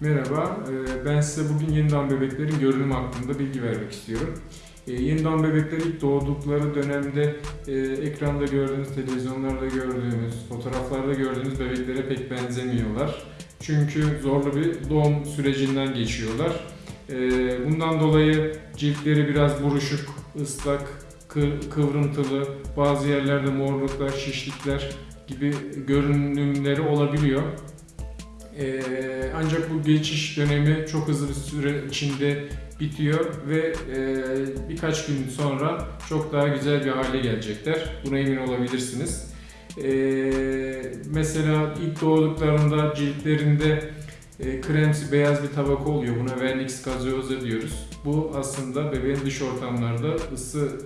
Merhaba, e, ben size bugün yeni bebeklerin görünümü hakkında bilgi vermek istiyorum. E, Yeni doğan bebekler ilk doğdukları dönemde e, ekranda gördüğünüz, televizyonlarda gördüğümüz, fotoğraflarda gördüğünüz bebeklere pek benzemiyorlar. Çünkü zorlu bir doğum sürecinden geçiyorlar. Bundan dolayı ciltleri biraz buruşuk, ıslak, kı- kıvrıntılı, bazı yerlerde morluklar, şişlikler gibi görünümleri olabiliyor. Ee, ancak bu geçiş dönemi çok hızlı bir süre içinde bitiyor ve e, birkaç gün sonra çok daha güzel bir hale gelecekler. Buna emin olabilirsiniz. Ee, mesela ilk doğduklarında ciltlerinde e, kremsi beyaz bir tabaka oluyor. Buna vernix gazeosa diyoruz. Bu aslında bebeğin dış ortamlarda ısı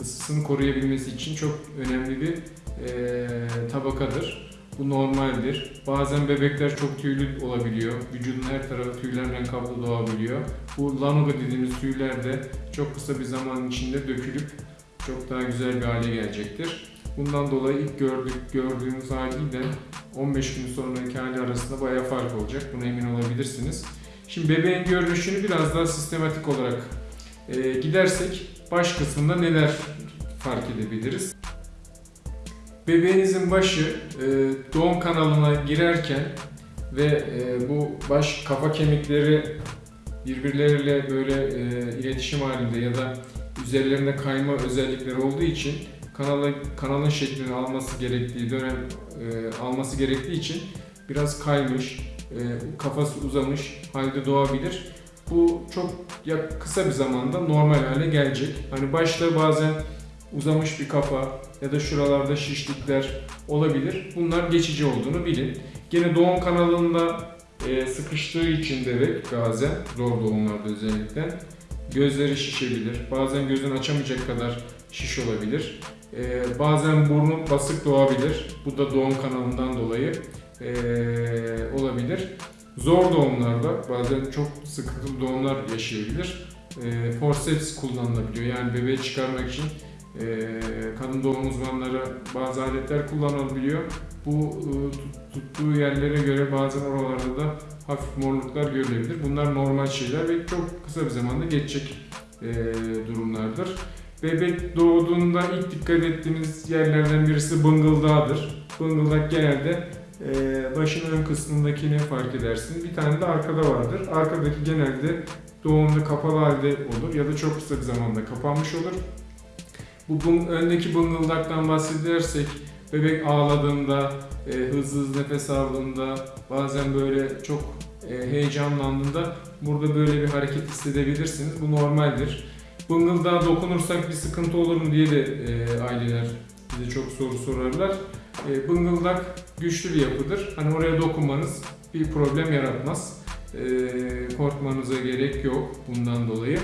ısısını koruyabilmesi için çok önemli bir e, tabakadır. Bu normaldir. Bazen bebekler çok tüylü olabiliyor. Vücudun her tarafı tüylerle kaplı doğabiliyor. Bu lanuga dediğimiz tüyler de çok kısa bir zaman içinde dökülüp çok daha güzel bir hale gelecektir. Bundan dolayı ilk gördük, gördüğünüz haliyle 15 gün sonraki hali arasında bayağı fark olacak. Buna emin olabilirsiniz. Şimdi bebeğin görünüşünü biraz daha sistematik olarak e, gidersek baş kısmında neler fark edebiliriz? Bebeğinizin başı e, doğum kanalına girerken ve e, bu baş kafa kemikleri birbirleriyle böyle e, iletişim halinde ya da üzerlerinde kayma özellikleri olduğu için kanala, kanalın şeklini alması gerektiği dönem alması gerektiği için biraz kaymış, kafası uzamış halde doğabilir. Bu çok kısa bir zamanda normal hale gelecek. Hani başta bazen uzamış bir kafa ya da şuralarda şişlikler olabilir. Bunlar geçici olduğunu bilin. Gene doğum kanalında e, sıkıştığı için bebek bazen zor doğumlarda özellikle gözleri şişebilir. Bazen gözünü açamayacak kadar şiş olabilir. E, bazen burnu basık doğabilir. Bu da doğum kanalından dolayı e, olabilir. Zor doğumlarda bazen çok sıkıntılı doğumlar yaşayabilir. Forceps kullanılabiliyor. Yani bebeği çıkarmak için kadın doğum uzmanları bazı aletler kullanabiliyor. Bu e, tut- tuttuğu yerlere göre bazen oralarda da hafif morluklar görülebilir. Bunlar normal şeyler ve çok kısa bir zamanda geçecek e, durumlardır. Bebek doğduğunda ilk dikkat ettiğimiz yerlerden birisi bıngıldağıdır. Bıngıldak genelde e, başın ön kısmındakini fark edersiniz. Bir tane de arkada vardır. Arkadaki genelde doğumda kapalı halde olur ya da çok kısa bir zamanda kapanmış olur. Bu öndeki bıngıldaktan bahsedersek bebek ağladığında, e, hızlı hızlı nefes aldığında, bazen böyle çok e, heyecanlandığında burada böyle bir hareket hissedebilirsiniz. Bu normaldir. Bıngıldağa dokunursak bir sıkıntı olur mu diye de e, aileler bize çok soru sorarlar. E, bıngıldak güçlü bir yapıdır. Hani oraya dokunmanız bir problem yaratmaz. E, korkmanıza gerek yok bundan dolayı.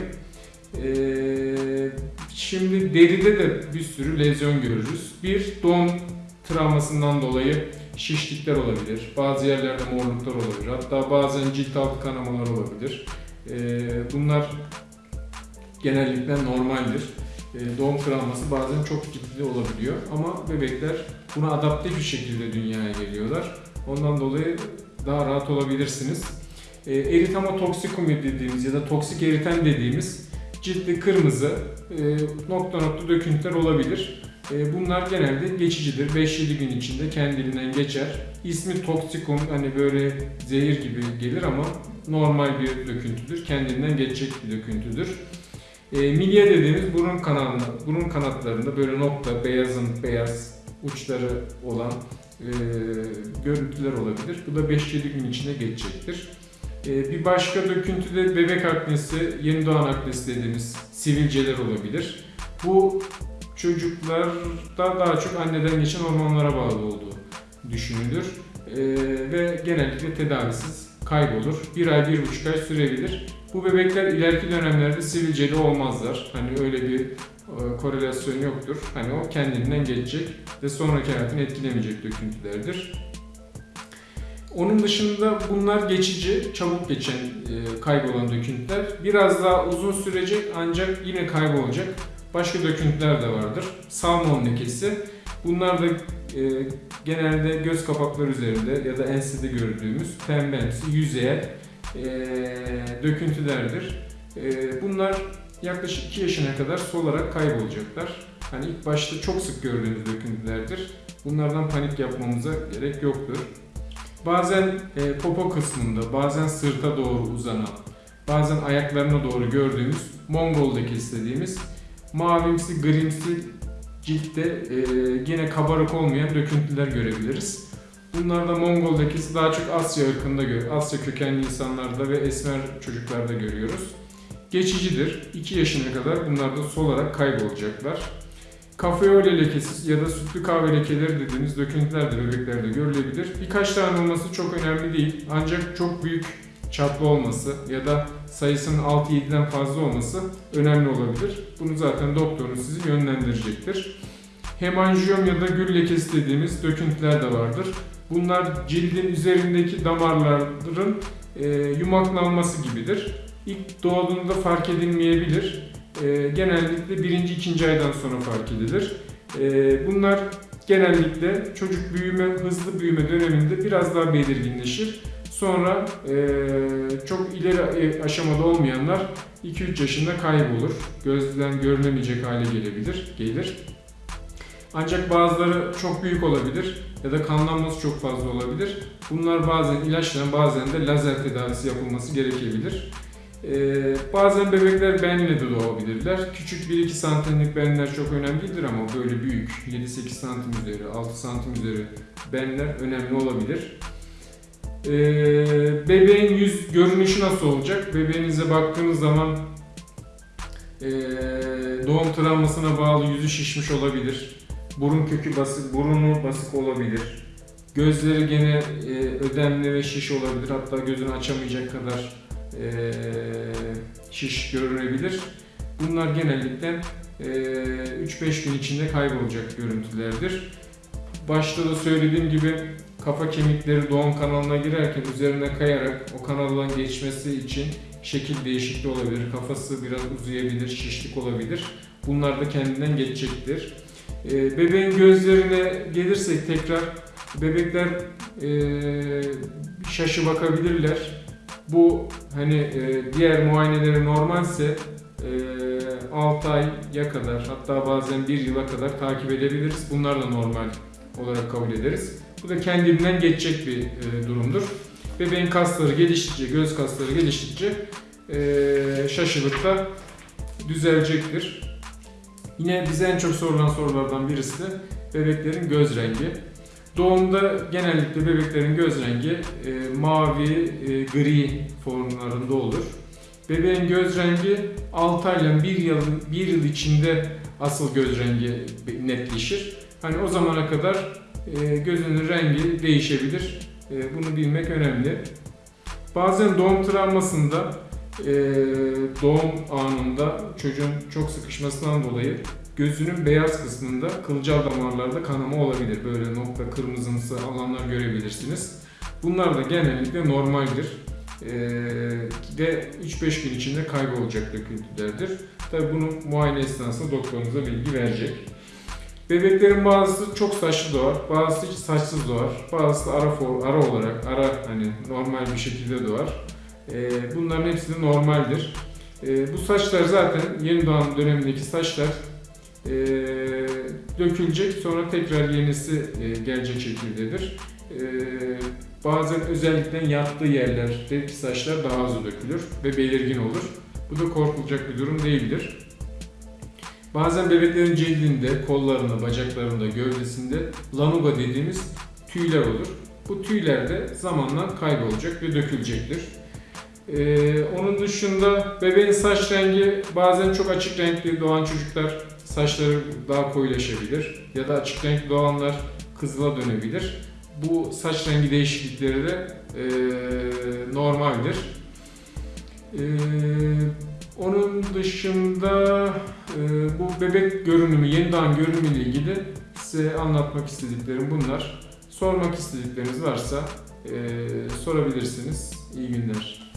Ee, şimdi deride de bir sürü lezyon görürüz. Bir doğum travmasından dolayı şişlikler olabilir. Bazı yerlerde morluklar olabilir. Hatta bazen cilt altı kanamalar olabilir. Ee, bunlar genellikle normaldir. Ee, doğum travması bazen çok ciddi olabiliyor ama bebekler buna adapte bir şekilde dünyaya geliyorlar. Ondan dolayı daha rahat olabilirsiniz. Ee, erythematoxikum dediğimiz ya da toksik eriten dediğimiz ciltli kırmızı e, nokta nokta döküntüler olabilir. E, bunlar genelde geçicidir. 5-7 gün içinde kendiliğinden geçer. İsmi toksikum hani böyle zehir gibi gelir ama normal bir döküntüdür. Kendinden geçecek bir döküntüdür. E, milye dediğimiz burun kanalında, burun kanatlarında böyle nokta, beyazın beyaz uçları olan e, görüntüler olabilir. Bu da 5-7 gün içinde geçecektir. Ee, Bir başka döküntü de bebek aknesi, yeni doğan aknesi dediğimiz sivilceler olabilir. Bu çocuklarda daha çok anneden geçen hormonlara bağlı olduğu düşünülür. Ee, ve genellikle tedavisiz kaybolur. Bir ay, bir buçuk ay sürebilir. Bu bebekler ileriki dönemlerde sivilceli olmazlar. Hani öyle bir e, korelasyon yoktur. Hani o kendinden geçecek ve sonraki hayatını etkilemeyecek döküntülerdir. Onun dışında bunlar geçici, çabuk geçen e, kaybolan döküntüler. Biraz daha uzun sürecek ancak yine kaybolacak başka döküntüler de vardır. Salmon lekesi. Bunlar da e, genelde göz kapakları üzerinde ya da ensede gördüğümüz pembemsi yüzeye e, döküntülerdir. E, bunlar yaklaşık 2 yaşına kadar solarak kaybolacaklar. Hani ilk başta çok sık gördüğümüz döküntülerdir. Bunlardan panik yapmamıza gerek yoktur. Bazen e, popo kısmında, bazen sırta doğru uzanan, bazen ayaklarına doğru gördüğümüz Mongol lekesi dediğimiz mavimsi, grimsi ciltte e, yine kabarık olmayan döküntüler görebiliriz. Bunlarda Mongol lekesi daha çok Asya ırkında Asya kökenli insanlarda ve esmer çocuklarda görüyoruz. Geçicidir. 2 yaşına kadar bunlar da solarak kaybolacaklar. Kafeole lekesi ya da sütlü kahve lekeleri dediğimiz döküntüler de bebeklerde görülebilir. Birkaç tane olması çok önemli değil. Ancak çok büyük çaplı olması ya da sayısının 6-7'den fazla olması önemli olabilir. Bunu zaten doktorunuz sizi yönlendirecektir. Hemanjiyom ya da gül lekesi dediğimiz döküntüler de vardır. Bunlar cildin üzerindeki damarların e, yumaklanması gibidir. İlk doğduğunda fark edilmeyebilir. E, genellikle birinci, ikinci aydan sonra fark edilir. E, bunlar genellikle çocuk büyüme, hızlı büyüme döneminde biraz daha belirginleşir. Sonra e, çok ileri aşamada olmayanlar 2-3 yaşında kaybolur. Gözden görülemeyecek hale gelebilir, gelir. Ancak bazıları çok büyük olabilir ya da kanlanması çok fazla olabilir. Bunlar bazen ilaçla bazen de lazer tedavisi yapılması gerekebilir. Ee, bazen bebekler benle de doğabilirler. Küçük 1-2 santimlik benler çok önemli değildir ama böyle büyük 7-8 santim üzeri, 6 santim üzeri benler önemli olabilir. Ee, bebeğin yüz görünüşü nasıl olacak? Bebeğinize baktığınız zaman ee, doğum travmasına bağlı yüzü şişmiş olabilir. Burun kökü basık, burunu basık olabilir. Gözleri gene e, ödemli ve şiş olabilir. Hatta gözünü açamayacak kadar e, şiş görünebilir. Bunlar genellikle e, 3-5 gün içinde kaybolacak görüntülerdir. Başta da söylediğim gibi kafa kemikleri doğum kanalına girerken üzerine kayarak o kanaldan geçmesi için şekil değişikliği olabilir. Kafası biraz uzayabilir, şişlik olabilir. Bunlar da kendinden geçecektir. E, bebeğin gözlerine gelirsek tekrar bebekler e, şaşı bakabilirler. Bu hani e, diğer muayeneleri normalse e, 6 aya kadar hatta bazen 1 yıla kadar takip edebiliriz. Bunlar da normal olarak kabul ederiz. Bu da kendinden geçecek bir e, durumdur. Bebeğin kasları geliştikçe, göz kasları geliştikçe e, şaşılık da düzelecektir. Yine bize en çok sorulan sorulardan birisi de bebeklerin göz rengi. Doğumda genellikle bebeklerin göz rengi e, mavi, e, gri formlarında olur. Bebeğin göz rengi 6 ayla 1 yıl, 1 yıl içinde asıl göz rengi netleşir. Hani o zamana kadar e, gözünün rengi değişebilir. E, bunu bilmek önemli. Bazen doğum travmasında e, doğum anında çocuğun çok sıkışmasından dolayı gözünün beyaz kısmında kılcal damarlarda kanama olabilir. Böyle nokta kırmızımsı alanlar görebilirsiniz. Bunlar da genellikle normaldir. Ee, ve 3-5 gün içinde kaybolacak döküntülerdir. Tabi bunu muayene esnasında doktorunuza bilgi verecek. Bebeklerin bazısı çok saçlı doğar, bazısı hiç saçsız doğar, bazısı ara, for, ara olarak, ara hani normal bir şekilde doğar. Ee, bunların hepsi de normaldir. Ee, bu saçlar zaten yeni doğan dönemindeki saçlar e, dökülecek sonra tekrar yenisi e, gelecek şekildedir. E, bazen özellikle yattığı yerlerdeki saçlar daha hızlı dökülür ve belirgin olur. Bu da korkulacak bir durum değildir. Bazen bebeklerin cildinde, kollarında, bacaklarında, gövdesinde lanuga dediğimiz tüyler olur. Bu tüyler de zamanla kaybolacak ve dökülecektir. Ee, onun dışında bebeğin saç rengi bazen çok açık renkli doğan çocuklar saçları daha koyulaşabilir ya da açık renkli doğanlar kızıla dönebilir. Bu saç rengi değişiklikleri de e, normaldir. E, onun dışında e, bu bebek görünümü, yeni doğan görünümü ile ilgili size anlatmak istediklerim bunlar. Sormak istedikleriniz varsa e, sorabilirsiniz. İyi günler.